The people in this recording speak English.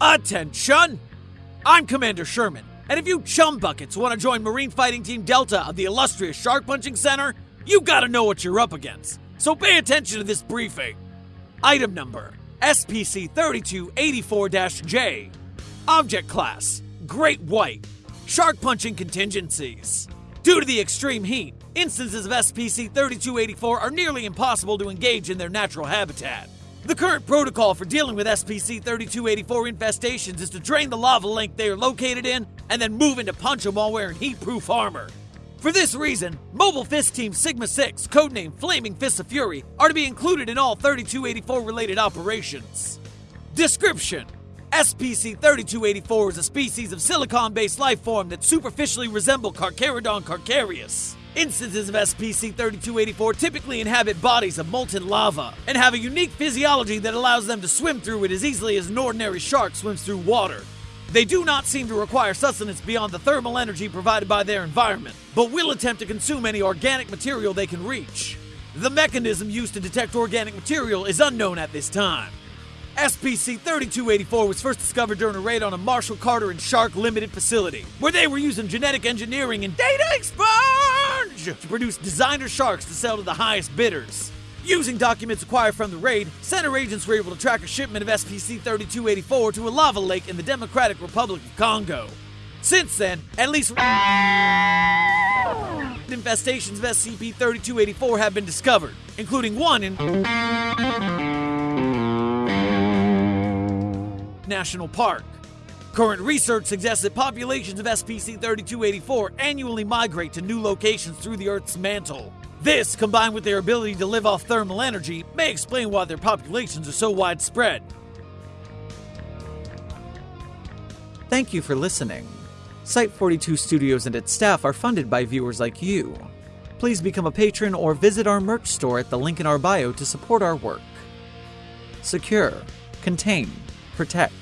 Attention! I'm Commander Sherman, and if you chum buckets want to join Marine Fighting Team Delta of the illustrious Shark Punching Center, you gotta know what you're up against. So pay attention to this briefing. Item number SPC 3284 J. Object class Great White. Shark punching contingencies. Due to the extreme heat, instances of SPC 3284 are nearly impossible to engage in their natural habitat. The current protocol for dealing with SPC 3284 infestations is to drain the lava lake they are located in and then move into punch them while wearing heat proof armor. For this reason, Mobile Fist Team Sigma 6, codenamed Flaming Fists of Fury, are to be included in all 3284 related operations. Description SPC 3284 is a species of silicon based life form that superficially resemble Carcharodon carcharias. Instances of SPC 3284 typically inhabit bodies of molten lava and have a unique physiology that allows them to swim through it as easily as an ordinary shark swims through water. They do not seem to require sustenance beyond the thermal energy provided by their environment, but will attempt to consume any organic material they can reach. The mechanism used to detect organic material is unknown at this time. SPC 3284 was first discovered during a raid on a Marshall Carter and Shark Limited facility, where they were using genetic engineering and data expunge to produce designer sharks to sell to the highest bidders. Using documents acquired from the raid, center agents were able to track a shipment of SPC 3284 to a lava lake in the Democratic Republic of Congo. Since then, at least infestations of SCP 3284 have been discovered, including one in National Park. Current research suggests that populations of SPC 3284 annually migrate to new locations through the Earth's mantle. This, combined with their ability to live off thermal energy, may explain why their populations are so widespread. Thank you for listening. Site 42 Studios and its staff are funded by viewers like you. Please become a patron or visit our merch store at the link in our bio to support our work. Secure, contain, protect.